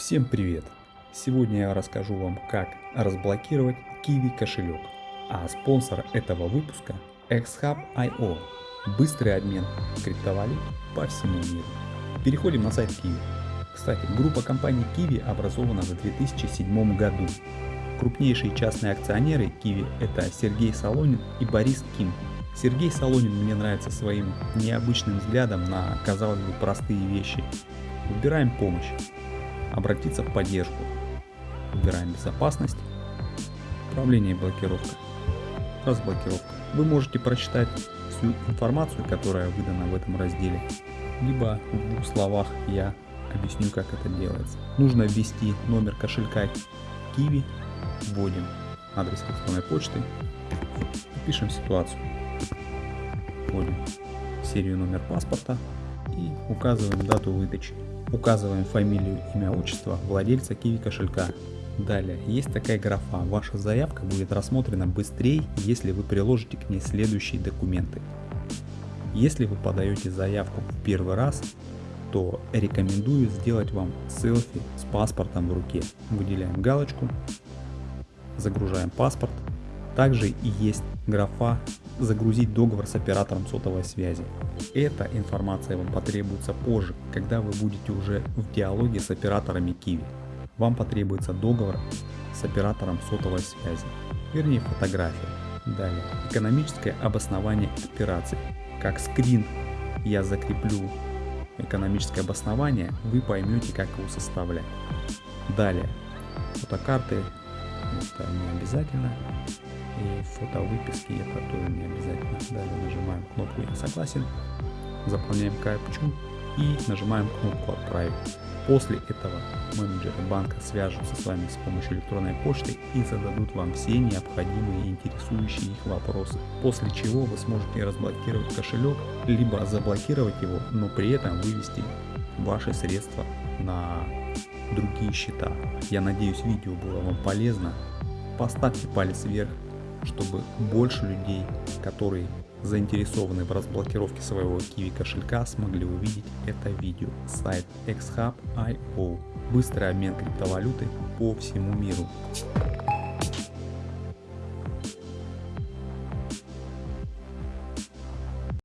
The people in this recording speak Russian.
Всем привет! Сегодня я расскажу вам, как разблокировать Kiwi кошелек. А спонсор этого выпуска XHub.io. Быстрый обмен криптовалют по всему миру. Переходим на сайт Kiwi. Кстати, группа компаний Kiwi образована в 2007 году. Крупнейшие частные акционеры Kiwi это Сергей Солонин и Борис Ким. Сергей Солонин мне нравится своим необычным взглядом на, казалось бы, простые вещи. Выбираем помощь обратиться в поддержку. Выбираем безопасность, управление и блокировка, разблокировка. Вы можете прочитать всю информацию, которая выдана в этом разделе, либо в двух словах я объясню, как это делается. Нужно ввести номер кошелька Kiwi, вводим адрес электронной почты, пишем ситуацию, вводим серию номер паспорта и указываем дату выдачи. Указываем фамилию, имя, отчество владельца Kiwi кошелька. Далее, есть такая графа, ваша заявка будет рассмотрена быстрее, если вы приложите к ней следующие документы. Если вы подаете заявку в первый раз, то рекомендую сделать вам селфи с паспортом в руке. Выделяем галочку, загружаем паспорт. Также и есть графа загрузить договор с оператором сотовой связи. Эта информация вам потребуется позже, когда вы будете уже в диалоге с операторами Kiwi. Вам потребуется договор с оператором сотовой связи, вернее фотография. Далее, экономическое обоснование операции. Как скрин я закреплю экономическое обоснование, вы поймете, как его составлять. Далее, фотокарты, это не обязательно и фото выписки это тоже не обязательно. Далее нажимаем кнопку «Я согласен», заполняем капчу и нажимаем кнопку «Отправить». После этого менеджеры банка свяжутся с вами с помощью электронной почты и зададут вам все необходимые интересующие их вопросы. После чего вы сможете разблокировать кошелек, либо заблокировать его, но при этом вывести ваши средства на другие счета. Я надеюсь видео было вам полезно. Поставьте палец вверх чтобы больше людей, которые заинтересованы в разблокировке своего Kiwi кошелька, смогли увидеть это видео. Сайт xhub.io. Быстрый обмен криптовалюты по всему миру.